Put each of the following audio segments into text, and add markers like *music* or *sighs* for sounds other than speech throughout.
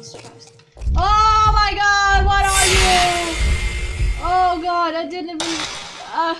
Oh my god, what are you? Oh god, I didn't even. Uh...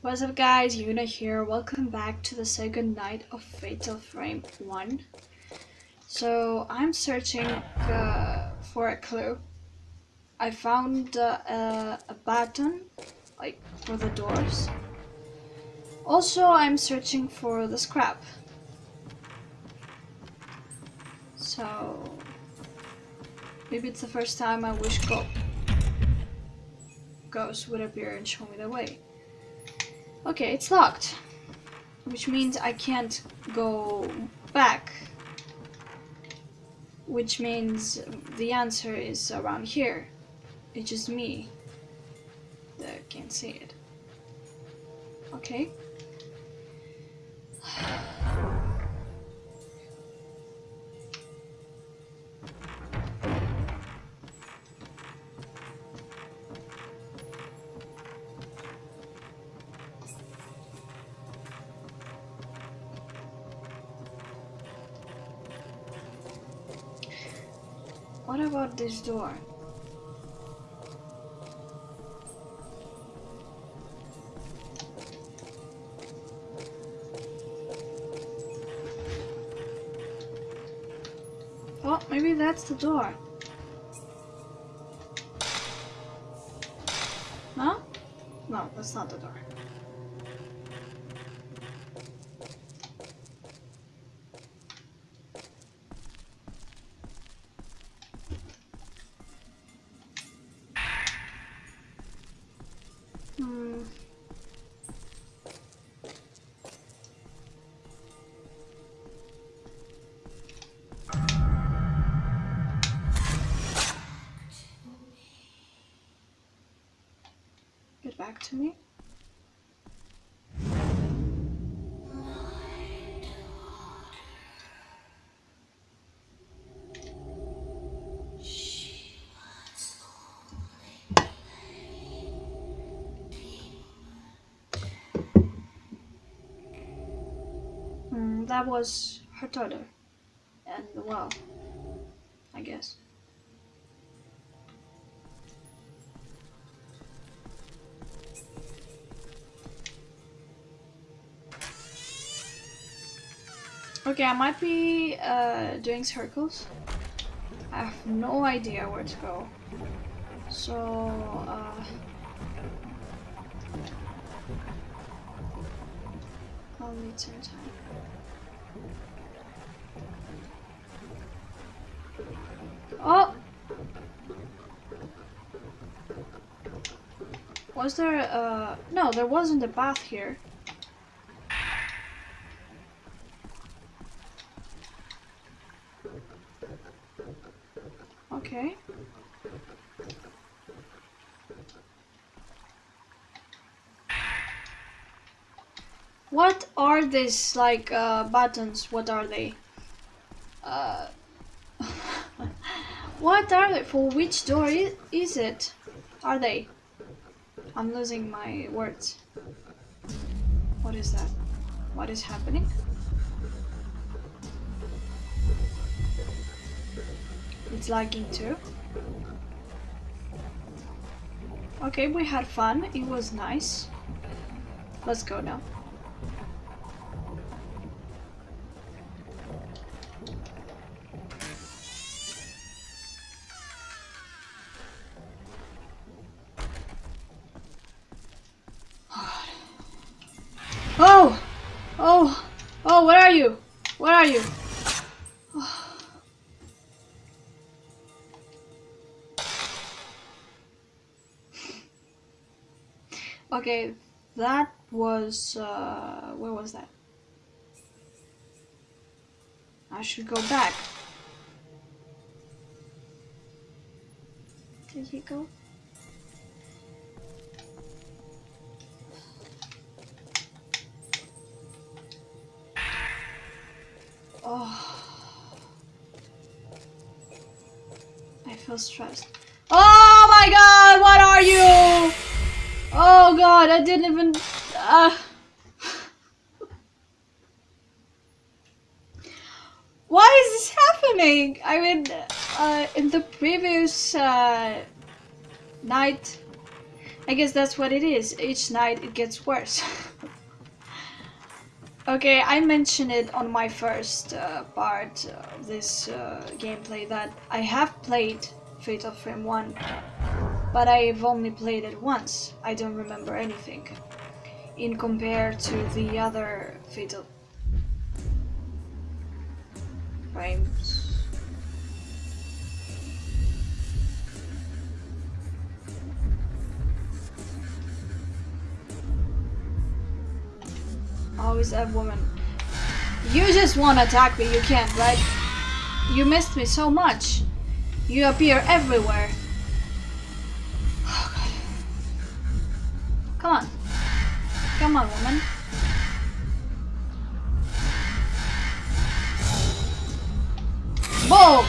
What's up, guys? Yuna here. Welcome back to the second night of Fatal Frame 1. So, I'm searching uh, for a clue. I found uh, a, a button, like, for the doors. Also, I'm searching for the scrap. So maybe it's the first time I wish go ghost would appear and show me the way. Okay, it's locked. Which means I can't go back. Which means the answer is around here. It's just me that can't see it. Okay. What about this door? Oh, maybe that's the door. That was her daughter. And well, I guess. Okay, I might be uh, doing circles. I have no idea where to go. So, uh, I'll need some time. Oh! Was there uh no, there wasn't a bath here. Okay. What are these like uh buttons? What are they? Uh What are they? For which door is, it? Are they? I'm losing my words. What is that? What is happening? It's lagging too. Okay, we had fun. It was nice. Let's go now. Are you? *sighs* Okay, that was, uh, where was that? I should go back. Did he go? Oh. I feel stressed. Oh my god, what are you? Oh god, I didn't even... Uh... Why is this happening? I mean, uh, in the previous uh, night, I guess that's what it is. Each night it gets worse. *laughs* okay, I mentioned it on my first uh, part of this uh, gameplay that I have played Fatal Frame 1, but I've only played it once. I don't remember anything in compare to the other Fatal Frames. Is that woman? You just want to attack me, you can't, right? You missed me so much. You appear everywhere. Oh, God. Come on. Come on, woman. Boom!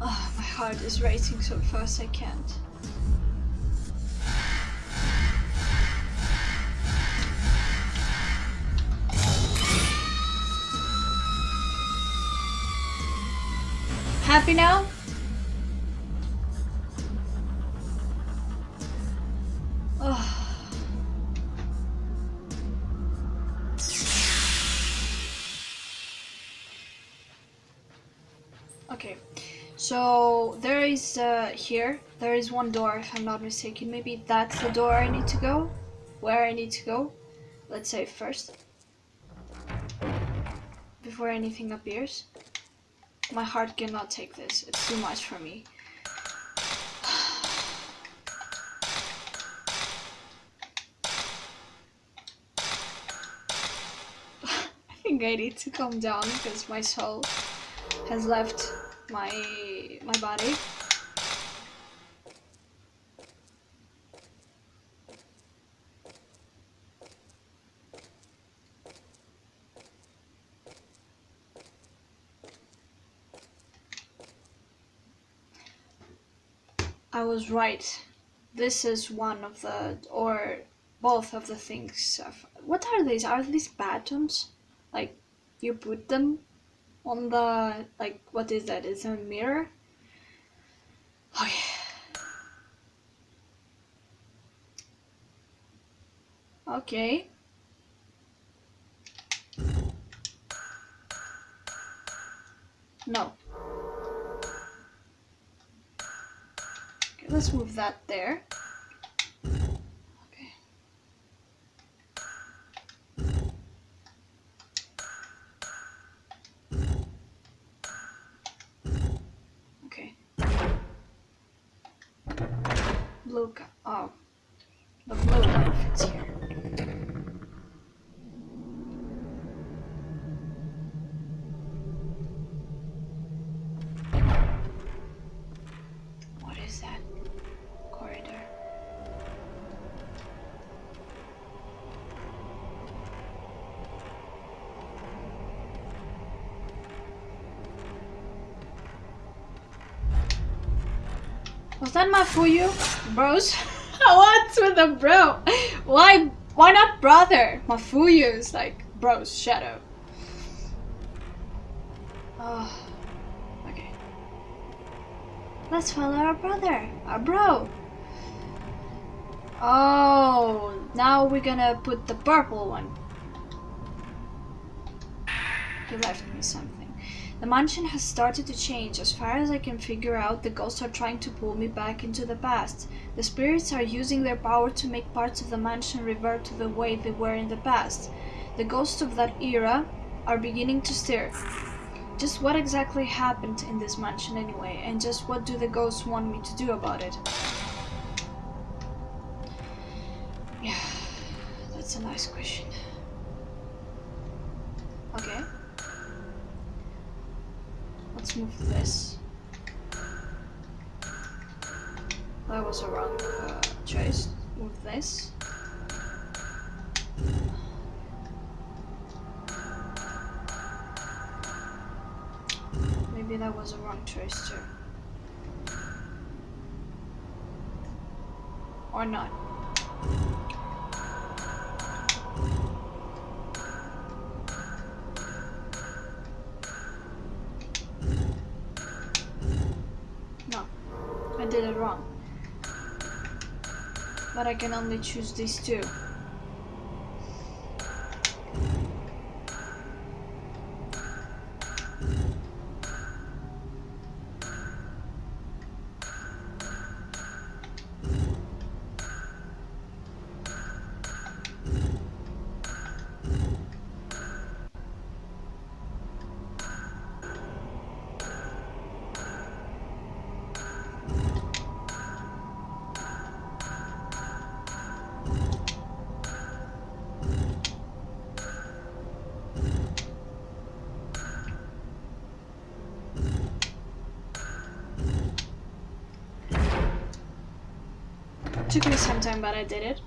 Oh, my heart is racing so fast I can't. Happy now? Oh. Okay, so there is uh, here, there is one door if I'm not mistaken. Maybe that's the door I need to go? Where I need to go? Let's say first. Before anything appears. My heart cannot take this. It's too much for me. *sighs* I think I need to calm down because my soul has left my my body. I was right. This is one of the, or both of the things. What are these? Are these batons? Like, you put them on the, like, what is that? Is a mirror? Oh yeah. Okay. No. Okay, let's move that there. Okay. Okay. Blue ca- oh. The blue one fits here. What is that corridor? Was that Mafuyu? Bros? *laughs* *laughs* What's with the bro? Why why not brother? Mafuyu is like bros, shadow. Oh, okay. Let's follow our brother, our bro. Oh, now we're gonna put the purple one. He left me something. The mansion has started to change. As far as I can figure out, the ghosts are trying to pull me back into the past. The spirits are using their power to make parts of the mansion revert to the way they were in the past. The ghosts of that era are beginning to stir. Just what exactly happened in this mansion anyway, and just what do the ghosts want me to do about it? *sighs* Yeah, that's a nice question. Okay. Move this. That was a wrong uh, choice. with this. Maybe that was a wrong choice too. Or not. I can only choose these two. It took me some time, but I did it.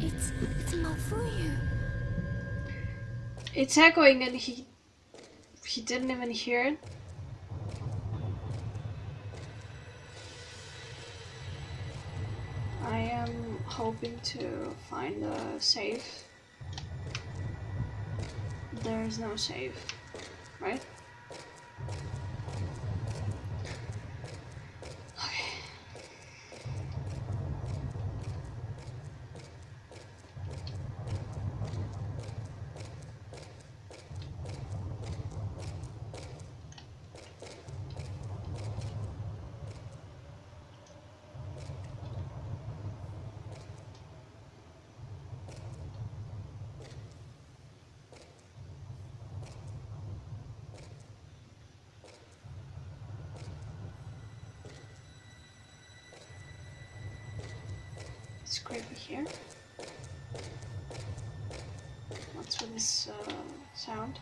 It's it's Malfoy. It's echoing and he he didn't even hear it. Hoping to find a safe. There is no safe, right? Creepy here. What's with this uh, sound?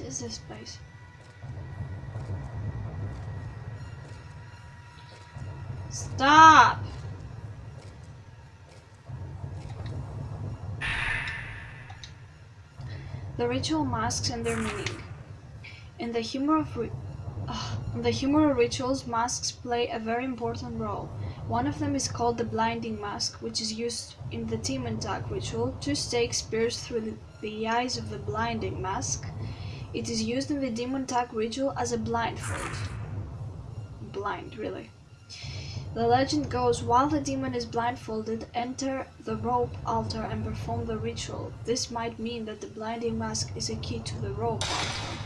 Is this place? Stop! The ritual masks and their meaning. In the Himuro of Ugh. the Himuro of rituals, masks play a very important role. One of them is called the blinding mask, which is used in the demon tag ritual. Two stakes pierced through the, the eyes of the blinding mask. It is used in the demon tag ritual as a blindfold. Blind, really. The legend goes while the demon is blindfolded, enter the rope altar and perform the ritual. This might mean that the blinding mask is a key to the rope altar.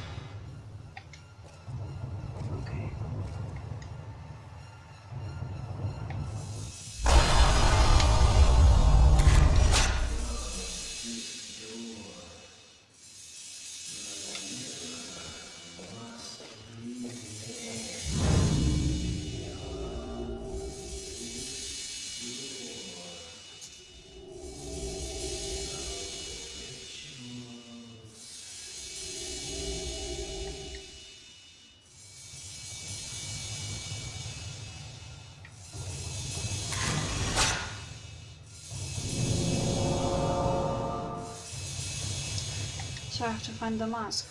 I have to find the mask.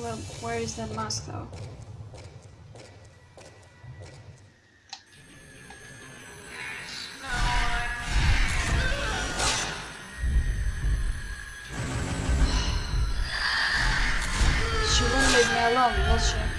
Well, where is that mask though? She won't leave me alone, will she?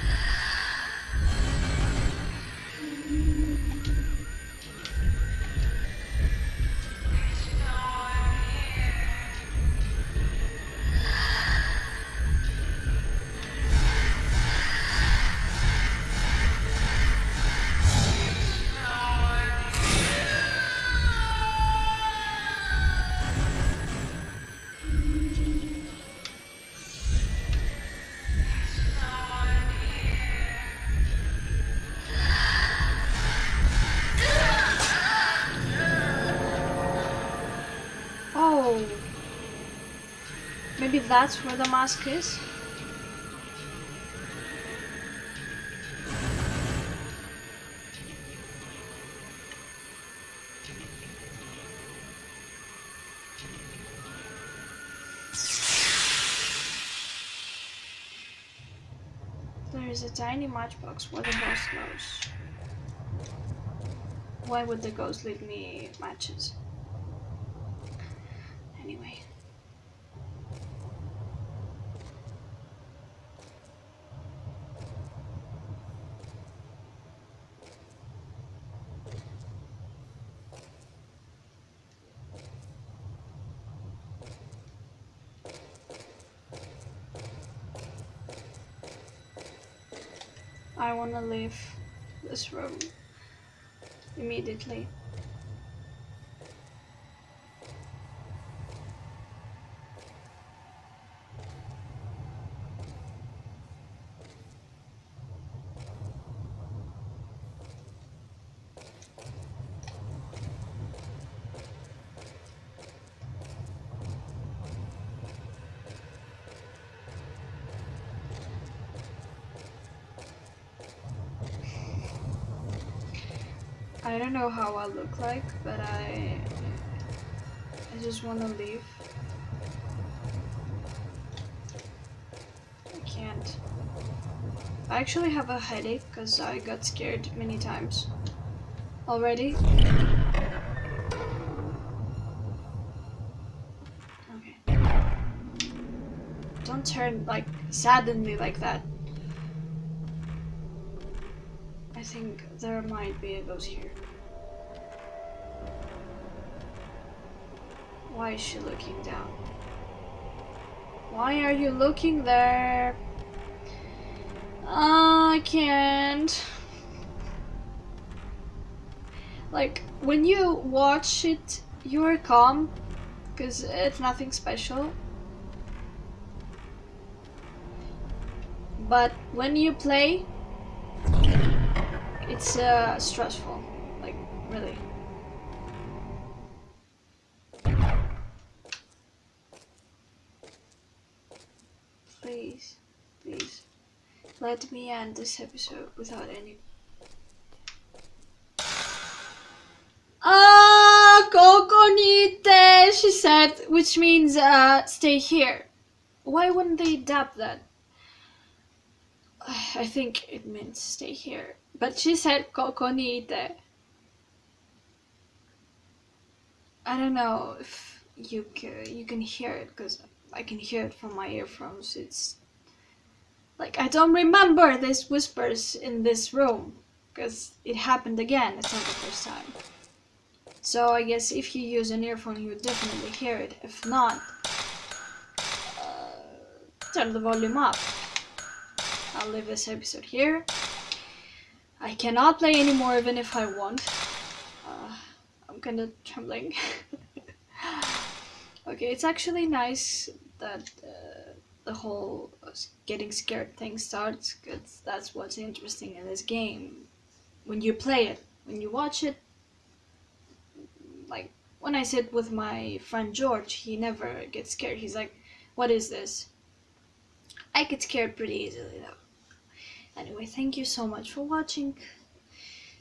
That's where the mask is? There is a tiny matchbox where the boss goes. Why would the ghost leave me matches? Anyway. I want to leave this room immediately. Don't know how I look like, but I I just want to leave. I can't. I actually have a headache because I got scared many times already. Okay. Don't turn like suddenly like that. I think there might be a ghost here. Why is she looking down? Why are you looking there? Uh, I can't. Like, when you watch it, you're calm, because it's nothing special. But when you play, it's uh, stressful, like really. Let me end this episode without any. Ah, Kokonite, she said, which means uh, stay here. Why wouldn't they adapt that? I think it means stay here. But she said kokonite. I don't know if you can, you can hear it because I can hear it from my earphones. It's like I don't remember these whispers in this room because it happened again. It's not the first time. So I guess if you use an earphone, you definitely hear it. If not, uh, turn the volume up. I'll leave this episode here. I cannot play anymore even if I want. Uh, I'm kinda trembling. *laughs* okay, it's actually nice that uh, the whole getting scared thing starts because that's what's interesting in this game. When you play it, when you watch it, like when I sit with my friend George, he never gets scared. He's like, what is this? I get scared pretty easily though. Anyway, thank you so much for watching.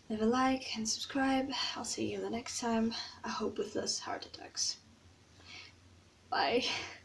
Leave a like and subscribe. I'll see you the next time. I hope with less heart attacks. Bye. *laughs*